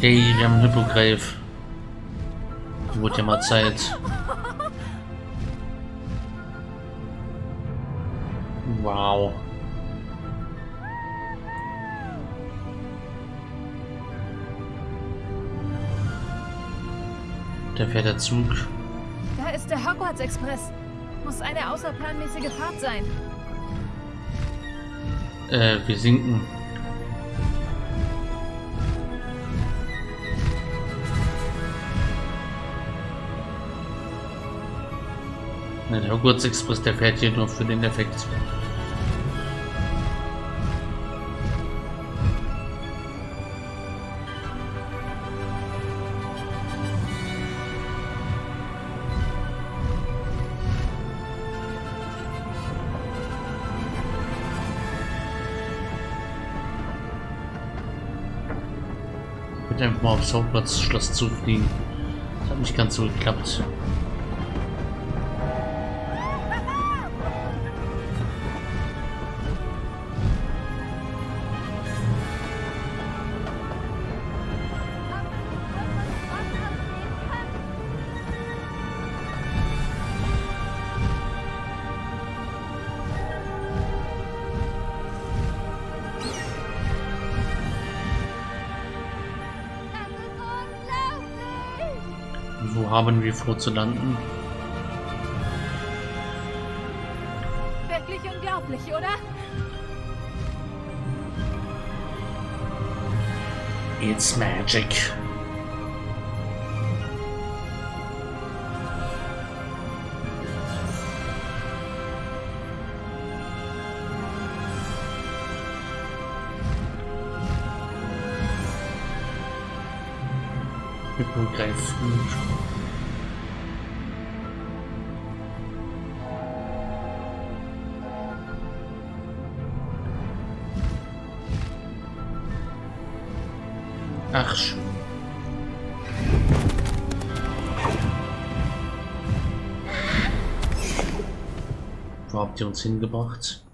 Okay, wir haben einen Hippogreif. Wurde ja mal Zeit. Wow. Da fährt der Zug. Da ist der Hogwarts Express. Muss eine außerplanmäßige Fahrt sein. Äh, wir sinken. Der Hogwarts Express, der fährt hier nur für den Effekt. Mit einfach mal aufs Hauptplatzschloss zufliegen. Das hat nicht ganz so geklappt. Haben wir vor zu landen? Wirklich unglaublich, oder? It's magic. Hippogreif Ach schön. Wo habt ihr uns hingebracht?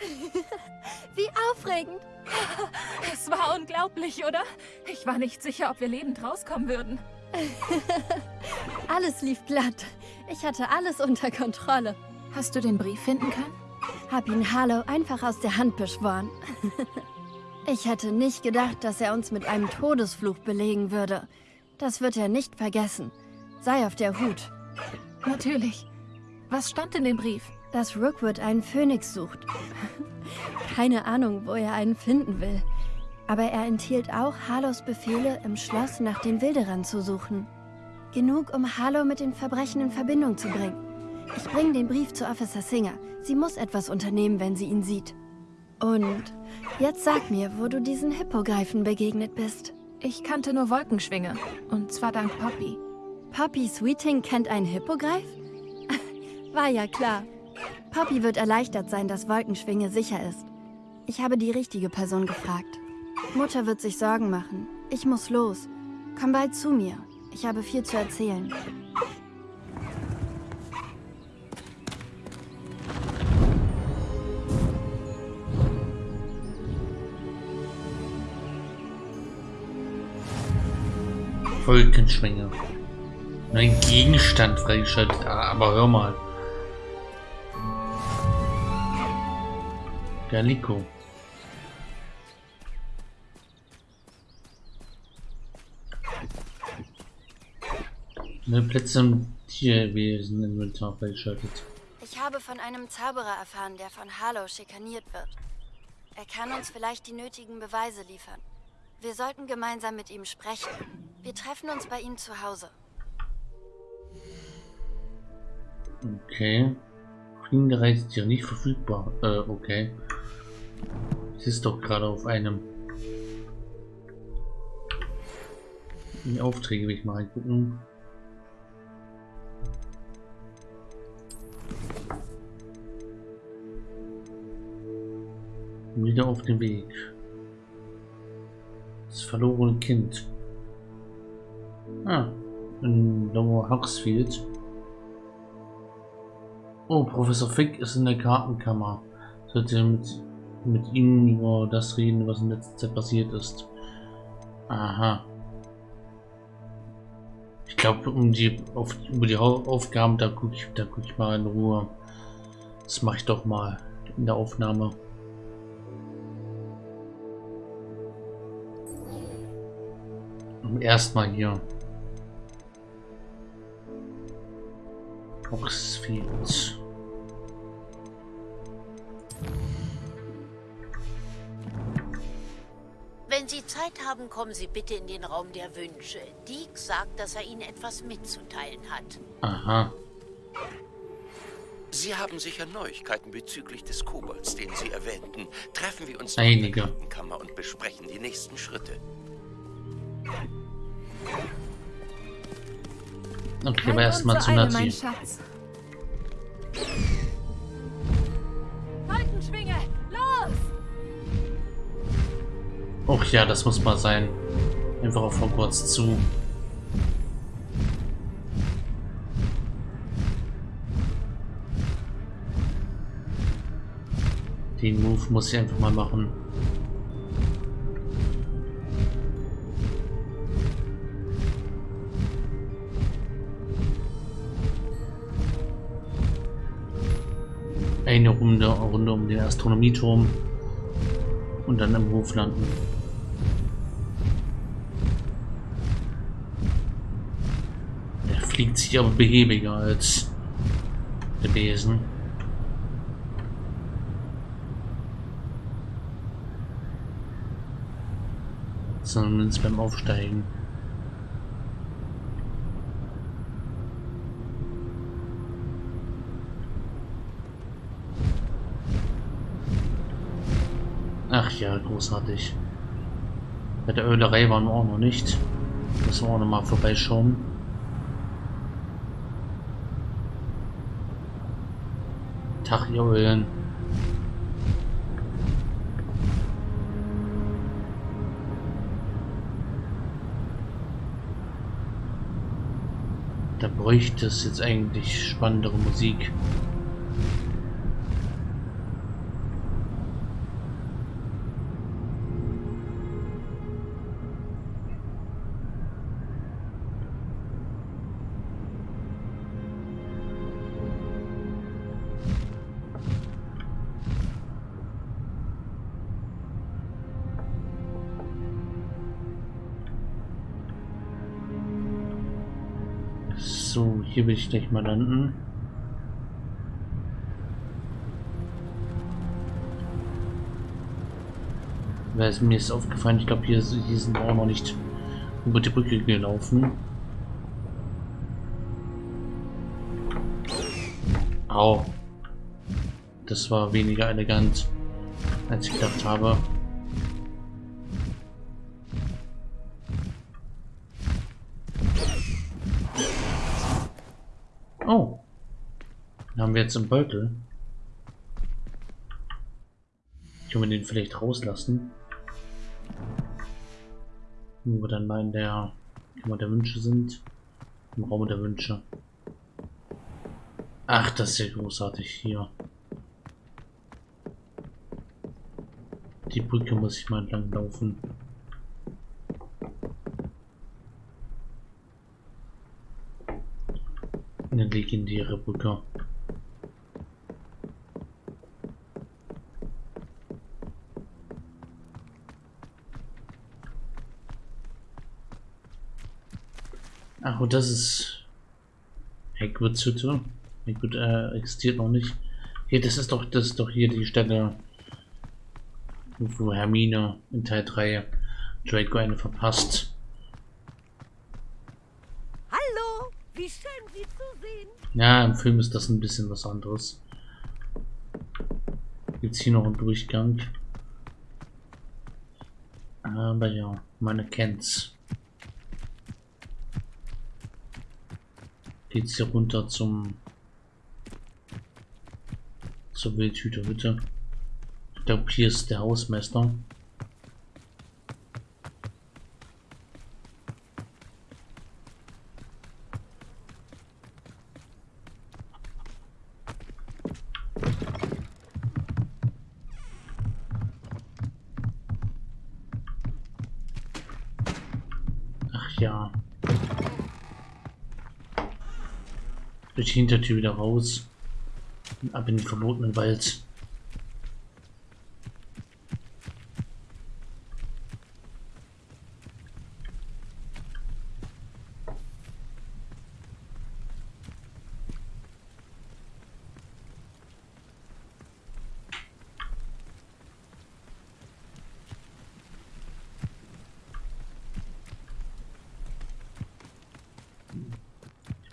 Wie aufregend. Es war unglaublich, oder? Ich war nicht sicher, ob wir lebend rauskommen würden. Alles lief glatt. Ich hatte alles unter Kontrolle. Hast du den Brief finden können? Hab ihn Harlow einfach aus der Hand beschworen. Ich hätte nicht gedacht, dass er uns mit einem Todesfluch belegen würde. Das wird er nicht vergessen. Sei auf der Hut, Natürlich. Was stand in dem Brief? dass Rookwood einen Phönix sucht. Keine Ahnung, wo er einen finden will. Aber er enthielt auch Harlows Befehle, im Schloss nach den Wilderern zu suchen. Genug, um Harlow mit den Verbrechen in Verbindung zu bringen. Ich bringe den Brief zu Officer Singer. Sie muss etwas unternehmen, wenn sie ihn sieht. Und jetzt sag mir, wo du diesen Hippogreifen begegnet bist. Ich kannte nur Wolkenschwinge. Und zwar dank Poppy. Poppy Sweeting kennt einen Hippogreif? War ja klar. Poppy wird erleichtert sein, dass Wolkenschwinge sicher ist. Ich habe die richtige Person gefragt. Mutter wird sich Sorgen machen. Ich muss los. Komm bald zu mir. Ich habe viel zu erzählen. Wolkenschwinge. Ein Gegenstand freigeschaltet. Ah, Aber hör mal. Gallico. Ne Plätze im Tierwesen Inventar freigeschaltet. Ich habe von einem Zauberer erfahren, der von Harlow schikaniert wird. Er kann uns vielleicht die nötigen Beweise liefern. Wir sollten gemeinsam mit ihm sprechen. Wir treffen uns bei ihm zu Hause. Okay. Fliegende Reisetiere nicht verfügbar. Äh, okay. Es ist doch gerade auf einem. Die Aufträge will ich mal reingucken. Wieder auf dem Weg. Verlorene Kind. Ah, in Lower Huxfield. Oh, Professor Fick ist in der Kartenkammer. Sollte mit, mit Ihnen über das reden, was in letzter Zeit passiert ist. Aha. Ich glaube, um die auf, über die Aufgaben, da gucke ich, guck ich mal in Ruhe. Das mache ich doch mal in der Aufnahme. Erstmal hier. Oxfield. Wenn Sie Zeit haben, kommen Sie bitte in den Raum der Wünsche. Deke sagt, dass er Ihnen etwas mitzuteilen hat. Aha. Sie haben sicher Neuigkeiten bezüglich des Kobolds, den Sie erwähnten. Treffen wir uns Einige. in der Krankenkammer und besprechen die nächsten Schritte. Okay, aber erstmal zu Nazi. Och ja, das muss mal sein. Einfach auf Hogwarts zu. Den Move muss ich einfach mal machen. Eine Runde, Runde um den Astronomieturm und dann im Hof landen. Er fliegt sich aber behäbiger als der Besen. Zumindest beim Aufsteigen. Ach ja, großartig. Bei der Ölerei waren wir auch noch nicht. Müssen wir auch noch mal vorbeischauen. Tag, ihr Eulen. Da bräuchte es jetzt eigentlich spannendere Musik. Will ich gleich mal landen. Weil es mir ist aufgefallen, ich glaube hier, hier sind wir auch noch nicht über die Brücke gelaufen. Au. Das war weniger elegant, als ich gedacht habe. Haben wir jetzt im Beutel. Können wir den vielleicht rauslassen? Wo wir dann mal in der Kammer der Wünsche sind. Im Raum der Wünsche. Ach, das ist ja großartig hier. Die Brücke muss ich mal entlang laufen. Eine legendäre Brücke. Ach, und das ist Hagrids Hütte. Hagrid äh, existiert noch nicht. Hier, das ist doch, das ist doch hier die Stelle, wo Hermine in Teil 3 Draco eine verpasst. Hallo, wie schön Sie zu sehen. Ja, im Film ist das ein bisschen was anderes. Gibt's hier noch einen Durchgang? Aber ja, man erkennt's. Geht's hier runter zum zur Wildhüterhütte. Ich glaube, hier ist der Hausmeister. ja. Durch die Hintertür wieder raus. Und ab in den verbotenen Wald.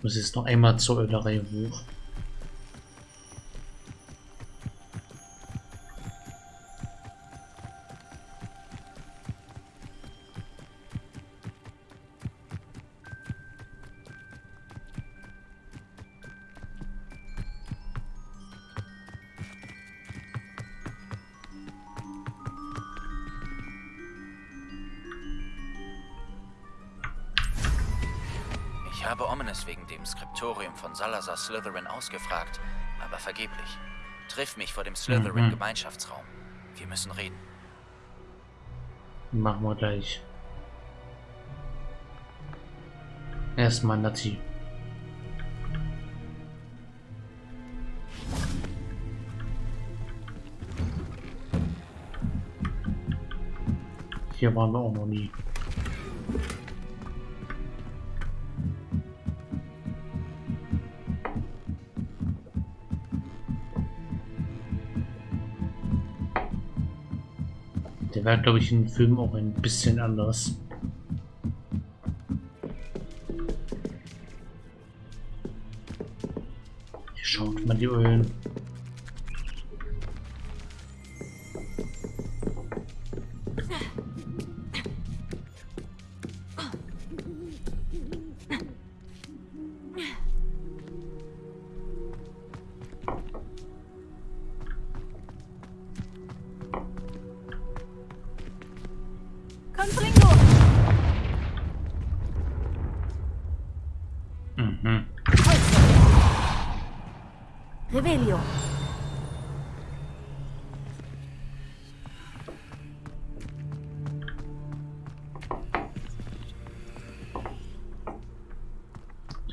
Muss jetzt noch einmal zur Ölerei hoch. Dem Skriptorium von Salazar Slytherin ausgefragt, aber vergeblich. Triff mich vor dem Slytherin-Gemeinschaftsraum. Wir müssen reden. Machen wir gleich. Erstmal Nati. Hier waren wir auch noch nie. War, glaube ich, im Film auch ein bisschen anders. Hier schaut man die Ölen.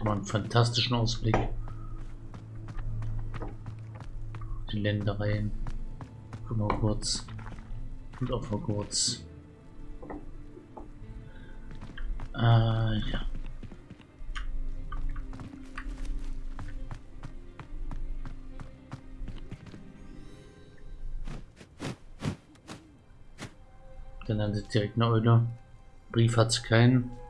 Haben einen fantastischen Ausblick. Die Ländereien. Guck mal kurz. Und auch mal kurz. Äh, ja. Dann landet direkt eine Eule. Brief hat's keinen.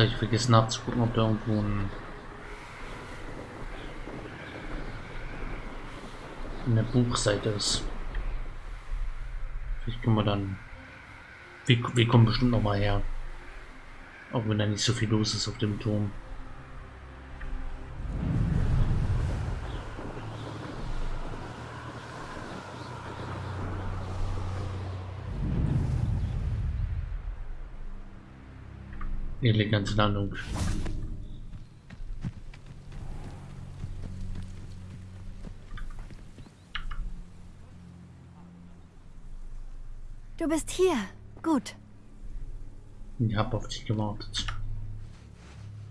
Habe ich vergessen nachzugucken, ob da irgendwo ein eine Buchseite ist. Vielleicht können wir dann. Wir, wir kommen bestimmt noch mal her. Auch wenn da nicht so viel los ist auf dem Turm. Elegante Landung. Du bist hier. Gut. Ich habe auf dich gewartet.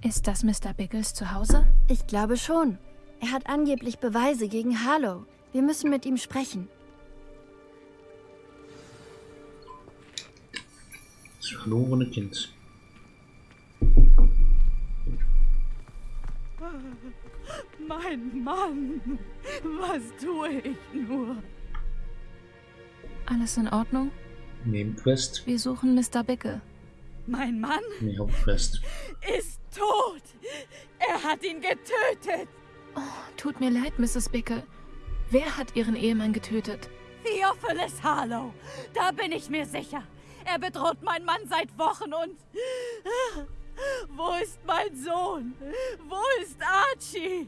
Ist das Mr. Biggles zu Hause? Ich glaube schon. Er hat angeblich Beweise gegen Harlow. Wir müssen mit ihm sprechen. Das verlorene Kind. Mein Mann, was tue ich nur? Alles in Ordnung? Nebenquest. Wir suchen Mr. Bickle. Mein Mann Nee, Hauptquest. ist tot. Er hat ihn getötet. Tut mir leid, Mrs. Bickle. Wer hat Ihren Ehemann getötet? Theophilus Harlow. Da bin ich mir sicher. Er bedroht meinen Mann seit Wochen und... Wo ist mein Sohn? Wo ist Archie?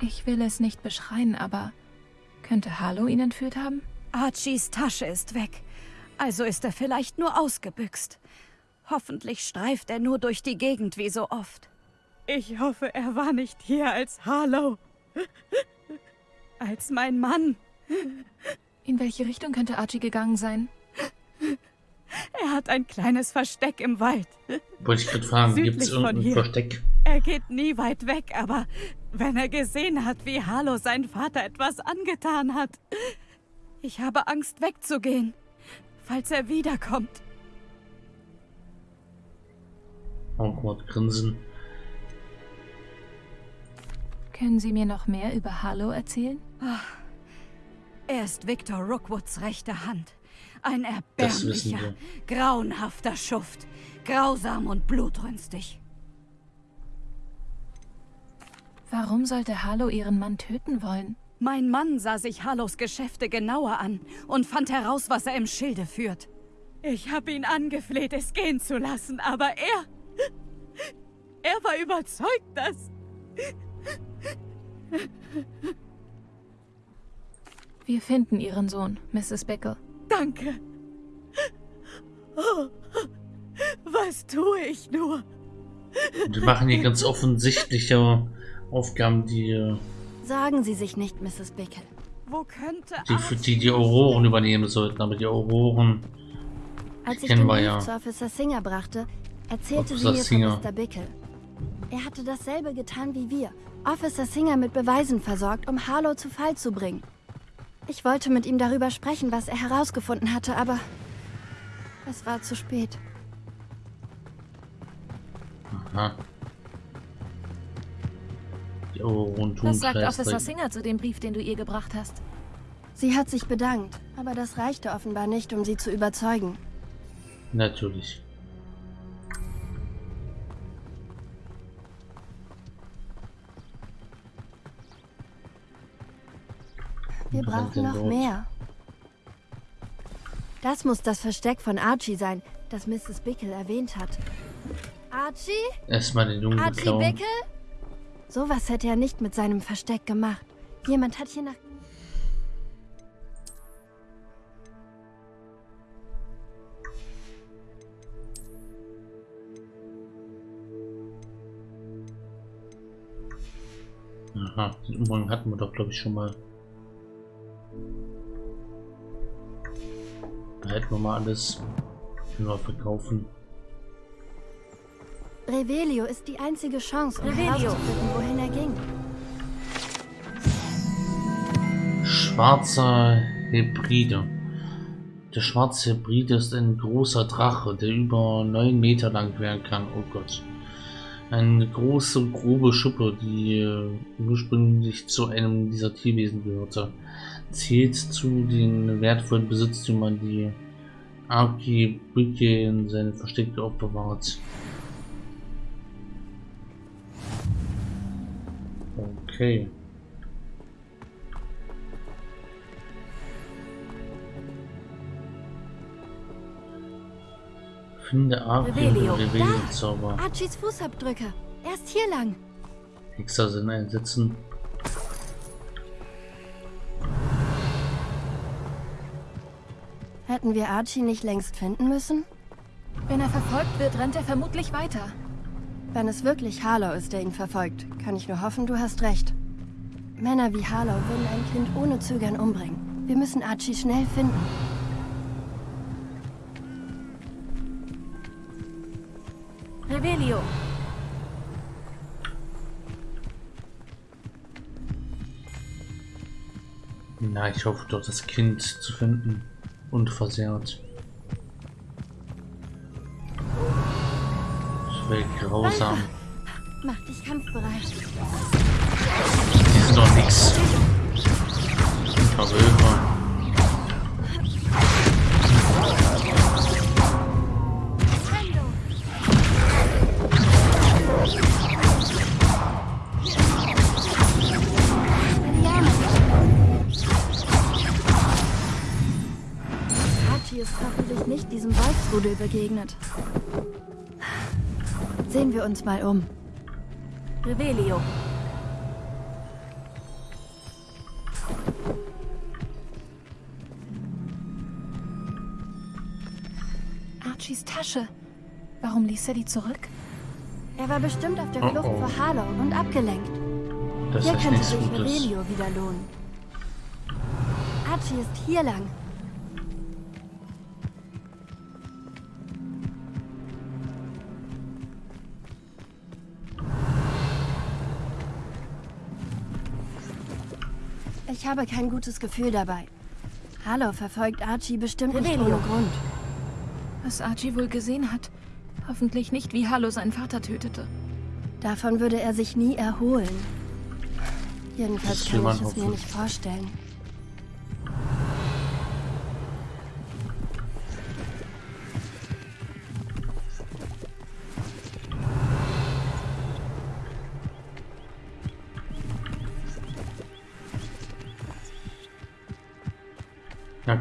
Ich will es nicht beschreien, aber könnte Harlow ihn entführt haben? Archies Tasche ist weg. Also ist er vielleicht nur ausgebüxt. Hoffentlich streift er nur durch die Gegend wie so oft. Ich hoffe, er war nicht hier als Harlow. Als mein Mann. In welche Richtung könnte Archie gegangen sein? Er hat ein kleines Versteck im Wald. Wollte ich gerade fragen, Südlich gibt es von irgendein hier. Versteck? Er geht nie weit weg, aber wenn er gesehen hat, wie Harlow sein Vater etwas angetan hat, ich habe Angst wegzugehen, falls er wiederkommt. Awkward grinsen. Können Sie mir noch mehr über Harlow erzählen? Er ist Victor Rookwoods rechte Hand. Ein erbärmlicher, grauenhafter Schuft. Grausam und blutrünstig. Warum sollte Harlow Ihren Mann töten wollen? Mein Mann sah sich Harlows Geschäfte genauer an und fand heraus, was er im Schilde führt. Ich habe ihn angefleht, es gehen zu lassen, aber er... Er war überzeugt, dass... Wir finden Ihren Sohn, Mrs. Bickle. Danke. Oh, was tue ich nur? Die machen hier ganz offensichtliche Aufgaben, die, äh, Sorgen Sie sich nicht, Mrs. Bickle. Wo könnte die, für die die Auroren übernehmen sollten. Aber die Auroren, Als ich Kennen den wir Brief ja. zu Officer Singer brachte, erzählte Officer sie mir Singer. von Mr. Bickle. Er hatte dasselbe getan wie wir. Officer Singer mit Beweisen versorgt, um Harlow zu Fall zu bringen. Ich wollte mit ihm darüber sprechen, was er herausgefunden hatte, aber es war zu spät. aha. Die Auroren tun Was sagt Officer. Singer zu dem Brief, den du ihr gebracht hast? Sie hat sich bedankt, aber das reichte offenbar nicht, um sie zu überzeugen. Natürlich. Wir Und brauchen noch mehr. Das muss das Versteck von Archie sein, das Mrs. Bickle erwähnt hat. Archie? Erstmal den Jungen Archie klauen. Bickle? Sowas hätte er nicht mit seinem Versteck gemacht. Jemand hat hier nach... Aha, den Umhang hatten wir doch, glaube ich, schon mal. Behalten wir mal alles. Können verkaufen. Revelio ist die einzige Chance, um Revelio. herauszufinden, wohin er ging. Schwarzer Hybride. Der schwarze Hybride ist ein großer Drache, der über 9 Meter lang werden kann. Oh Gott. Eine große, grobe Schuppe, die äh, ursprünglich zu einem dieser Tierwesen gehörte. Zählt zu den wertvollen Besitztümern, die Arki Brücke in seinen Verstecken aufbewahrt. Okay. Finde Arki Revelio. und Revelio-Zauber. Archies Fußabdrücke. Erst hier lang. Hexer sind einsetzen. Hätten wir Archie nicht längst finden müssen? Wenn er verfolgt wird, rennt er vermutlich weiter. Wenn es wirklich Harlow ist, der ihn verfolgt, kann ich nur hoffen, du hast recht. Männer wie Harlow würden ein Kind ohne Zögern umbringen. Wir müssen Archie schnell finden. Revelio. Na, ich hoffe doch, das Kind zu finden. Unversehrt. Wäre grausam. Mach dich kampfbereit. Die sind doch nix. Verwölfer. Archie ist hoffentlich nicht diesem Wolfsrudel begegnet. Sehen wir uns mal um. Revelio. Archies Tasche. Warum ließ er die zurück? Er war bestimmt auf der Oh, Flucht oh. vor Harlow und abgelenkt. Das Hier könnte sich. Revelio wieder lohnen. Archie ist hier lang. Ich habe kein gutes Gefühl dabei. Harlow verfolgt Archie bestimmt nicht Revelio. ohne Grund. Was Archie wohl gesehen hat. Hoffentlich nicht, wie Hallo seinen Vater tötete. Davon würde er sich nie erholen. Jedenfalls kann ich es mir nicht vorstellen.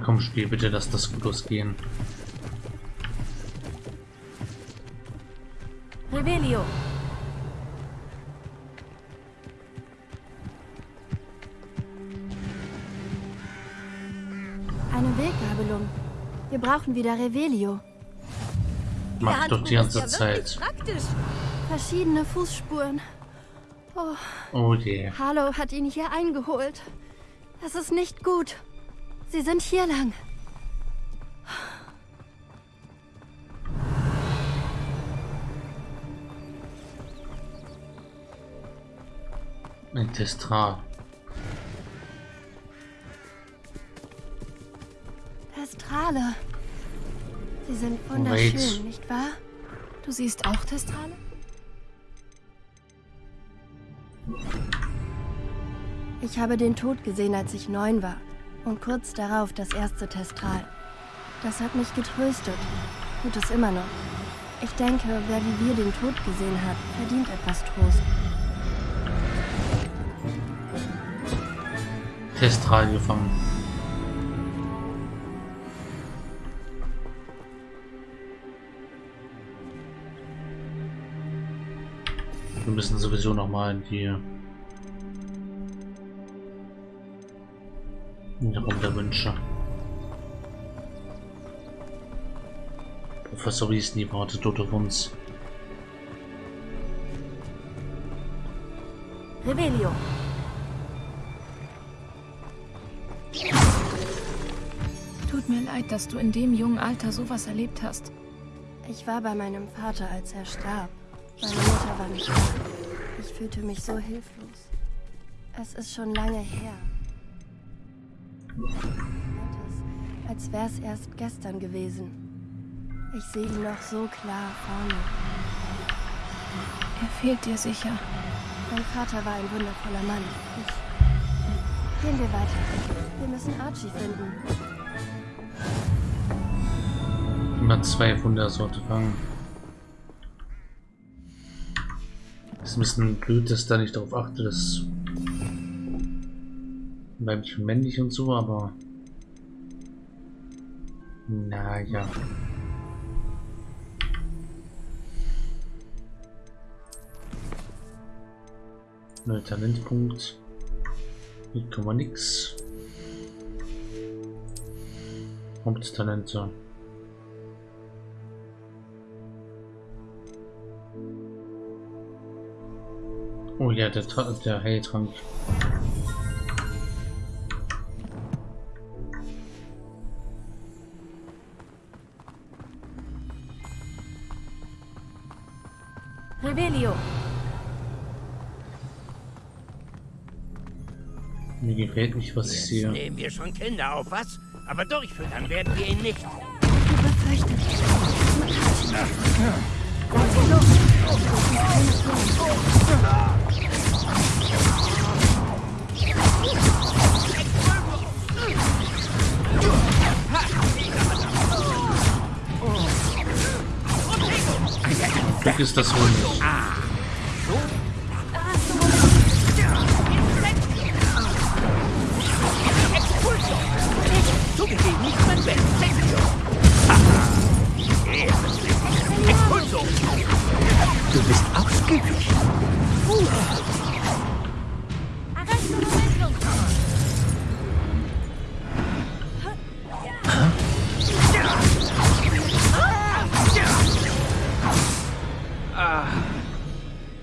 Komm, Spiel, bitte, lass das gut losgehen. Revelio. Eine Weggabelung. Wir brauchen wieder Revelio. Mach doch die ganze Zeit. Praktisch. Verschiedene Fußspuren. Oh, Oh je. Harlow hat ihn hier eingeholt. Das ist nicht gut. Sie sind hier lang. Ein Testral. Testrale. Sie sind wunderschön, Wait. nicht wahr? Du siehst auch Testrale? Ich habe den Tod gesehen, als ich neun war. Und kurz darauf das erste Testral. Das hat mich getröstet. Tut es immer noch. Ich denke, wer wie wir den Tod gesehen hat, verdient etwas Trost. Testral gefangen. Wir müssen sowieso noch mal in die Raum der Wünsche. Professor Weasley wartet dort auf uns. Revelio. Tut mir leid, dass du in dem jungen Alter sowas erlebt hast. Ich war bei meinem Vater, als er starb. Meine Mutter war nicht da. Ich fühlte mich so hilflos. Es ist schon lange her. Es, als wäre es erst gestern gewesen. Ich sehe ihn noch so klar vor mir. Er fehlt dir sicher. Mein Vater war ein wundervoller Mann. Ich... Gehen wir weiter. Wir müssen Archie finden. Immer zwei Wundersorte fangen. Ist ein bisschen blöd, dass da nicht darauf achte, dass weiblich männlich und so, aber naja. Neuer Talentpunkt. Hier kann man nix. Haupttalente. Oh ja, der, der Heiltrank. Revelio. Mir gefällt nicht, was ich Jetzt sehe. nehmen wir schon Kinder auf, was? Aber durchfüttern werden wir ihn nicht. Ich befürchte. Lass sie los. Glück ist das wohl nicht. Du bist ausgewichen.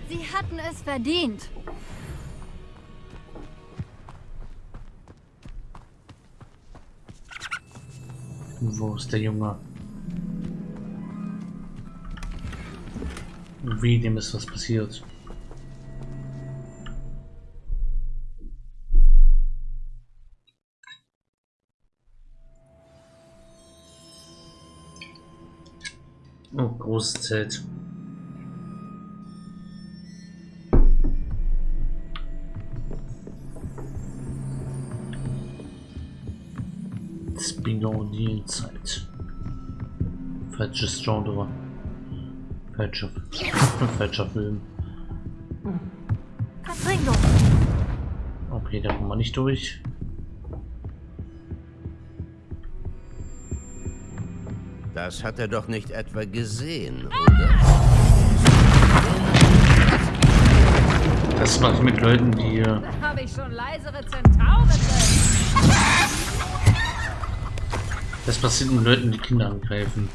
Sie hatten es verdient. Wo ist der Junge? Wie dem ist was passiert? Oh, großes Zelt. Bingo die Zeit. Falsches Genre. Falscher, falscher Film. Okay, da kommen wir nicht durch. Das hat er doch nicht etwa gesehen, oder? Das mache ich mit Leuten, die äh, Habe ich schon leisere Zentauren drin. Das passiert mit Leuten, die Kinder angreifen.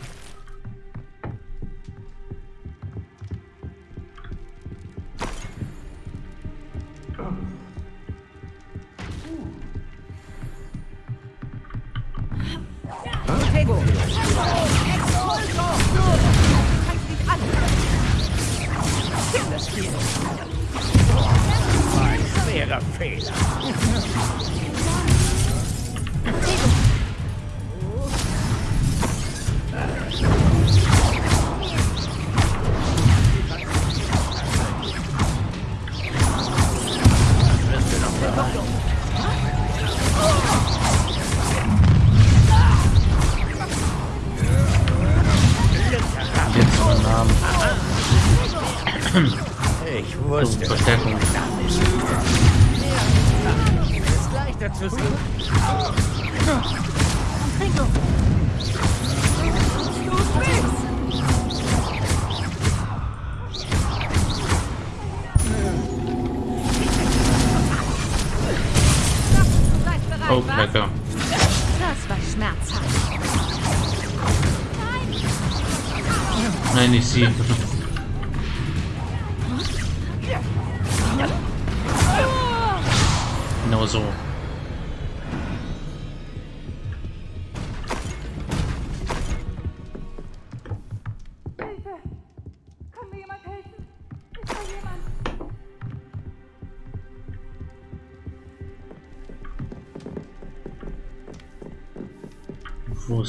Oh, was? lecker. Das war schmerzhaft. Nein, nicht sie. Genau so.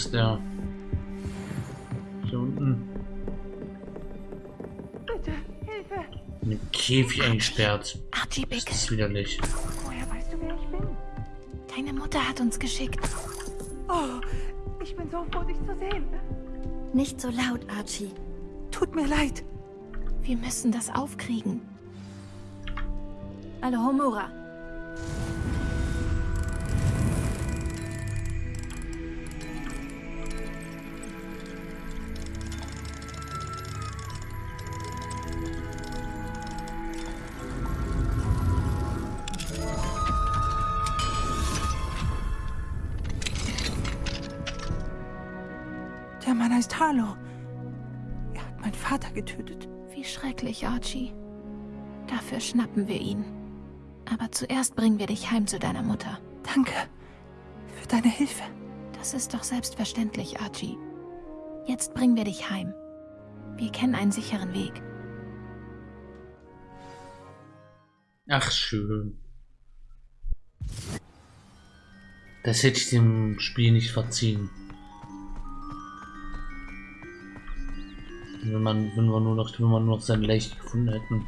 Ist der? Hier unten. Bitte, Hilfe! In den Käfig eingesperrt. Archie Das Bick, ist widerlich. Woher weißt du, wer ich bin? deine Mutter hat uns geschickt. Oh, ich bin so froh, dich zu sehen. Nicht so laut, Archie. Tut mir leid. Wir müssen das aufkriegen. Alohomora. Harlow. Er hat meinen Vater getötet. Wie schrecklich, Archie. Dafür schnappen wir ihn. Aber zuerst bringen wir dich heim zu deiner Mutter. Danke für deine Hilfe. Das ist doch selbstverständlich, Archie. Jetzt bringen wir dich heim. Wir kennen einen sicheren Weg. Ach, schön. Das hätte ich dem Spiel nicht verziehen. Wenn man, wenn wir nur noch, wenn wir nur noch sein Leicht gefunden hätten.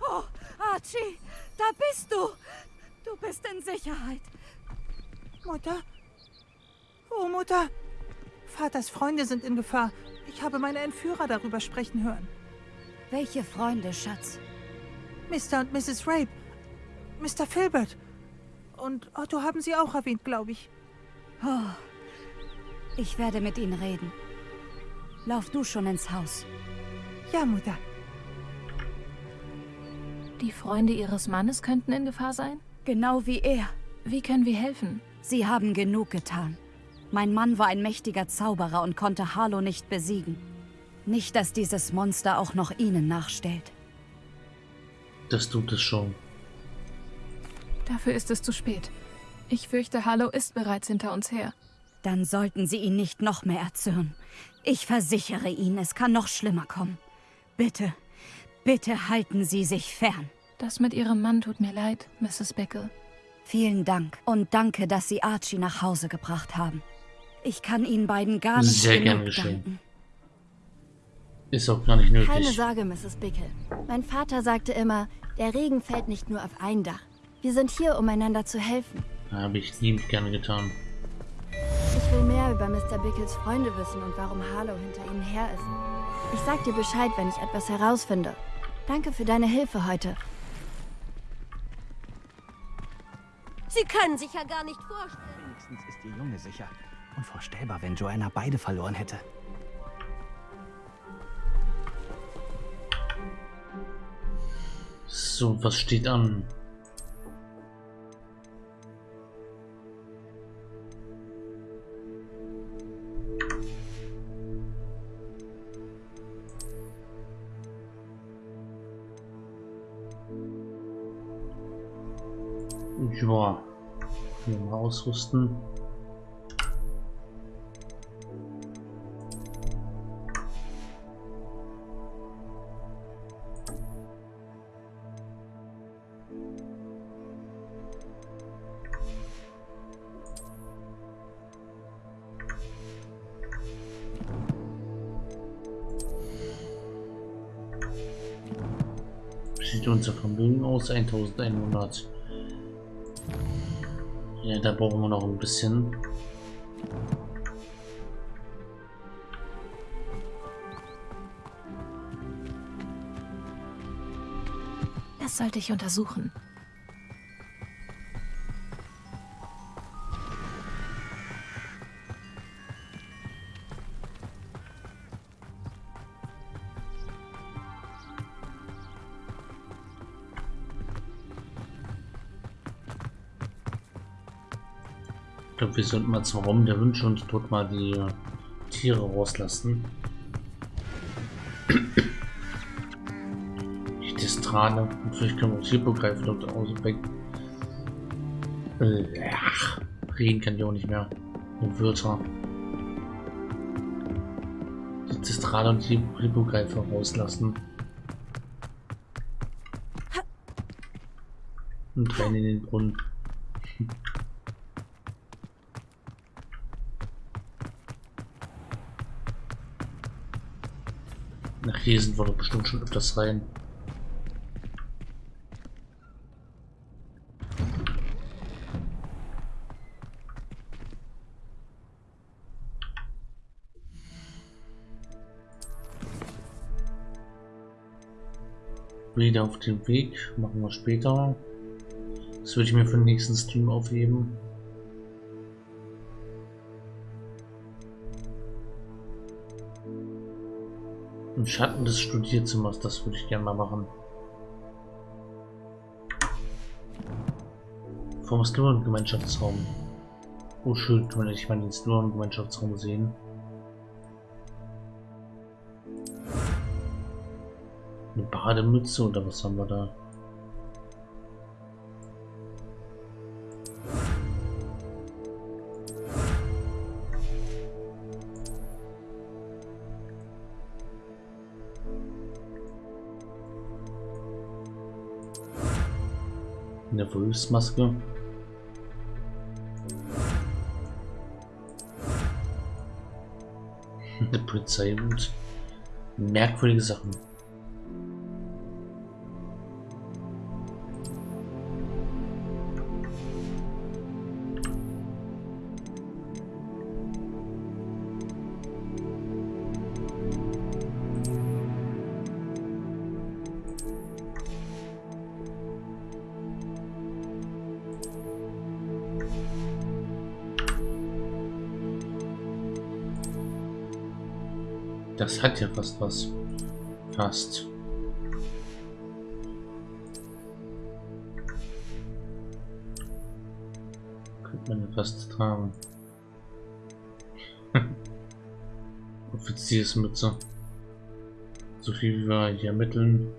Oh, Archie, da bist du. Du bist in Sicherheit. Mutter? Oh, Mutter. Vaters Freunde sind in Gefahr. Ich habe meine Entführer darüber sprechen hören. Welche Freunde, Schatz? Mr. und Mrs. Rape. Mr. Filbert. Und Otto haben sie auch erwähnt, glaube ich. Oh, ich werde mit ihnen reden. Lauf du schon ins Haus. Ja, Mutter. Die Freunde ihres Mannes könnten in Gefahr sein? Genau wie er. Wie können wir helfen? Sie haben genug getan. Mein Mann war ein mächtiger Zauberer und konnte Harlow nicht besiegen. Nicht, dass dieses Monster auch noch ihnen nachstellt. Das tut es schon. Dafür ist es zu spät. Ich fürchte, Harlow ist bereits hinter uns her. Dann sollten Sie ihn nicht noch mehr erzürnen. Ich versichere Ihnen, es kann noch schlimmer kommen. Bitte, bitte halten Sie sich fern. Das mit Ihrem Mann tut mir leid, Mrs. Bickle. Vielen Dank und danke, dass Sie Archie nach Hause gebracht haben. Ich kann Ihnen beiden gar nicht Sehr genug gern geschehen. danken. Ist auch gar nicht nötig. Keine Sorge, Mrs. Bickle. Mein Vater sagte immer, der Regen fällt nicht nur auf ein Dach. Wir sind hier, um einander zu helfen. Habe ich liebend gerne getan. Ich will mehr über Mr. Bickles Freunde wissen und warum Harlow hinter ihnen her ist. Ich sag dir Bescheid, wenn ich etwas herausfinde. Danke für deine Hilfe heute. Sie können sich ja gar nicht vorstellen. Wenigstens ist Ihr Junge sicher. Unvorstellbar, wenn Joanna beide verloren hätte. So, was steht an? Ja, hier mal ausrüsten. Sieht unser Vermögen aus? 1100. Ja, da brauchen wir noch ein bisschen. Das sollte ich untersuchen. Wir sollten mal zum Raum der Wünsche und dort mal die Tiere rauslassen. Die Distrale. Vielleicht können wir uns hier begreifen dort aus weg. Äh, ach, reden kann ich auch nicht mehr. Die Wörter. Die Distrale und die Hippogreifer rauslassen. Und rein in den Brunnen. Nach hier sind wir doch bestimmt schon öfters rein. Wieder auf dem Weg, machen wir später. Das würde ich mir für den nächsten Stream aufheben. Im Schatten des Studierzimmers, das würde ich gerne mal machen. Vom Sluren-Gemeinschaftsraum. Oh schön, kann man endlich mal den Sluren-Gemeinschaftsraum sehen. Eine Bademütze oder was haben wir da? Eine Wolfsmaske. Eine Polizeihut. Merkwürdige Sachen. Hat ja fast was. Fast. Könnte man ja fast tragen. Offiziersmütze. So viel wie wir hier ermitteln.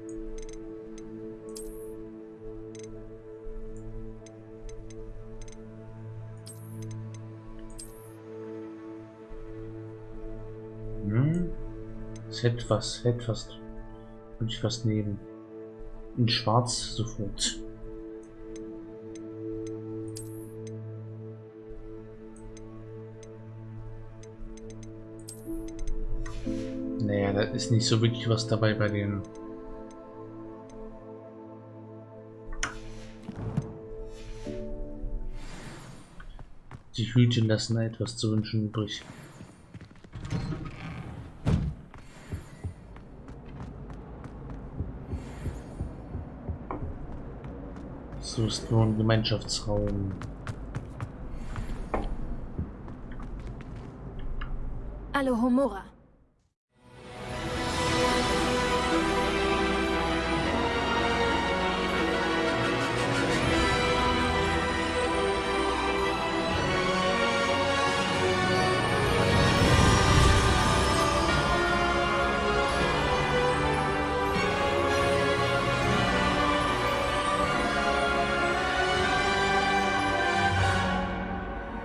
Es hätte was, hätte fast, würde ich fast nehmen. In Schwarz sofort. Naja, da ist nicht so wirklich was dabei bei den Die Hütchen lassen etwas zu wünschen übrig. So ist nur ein Gemeinschaftsraum. Alohomora.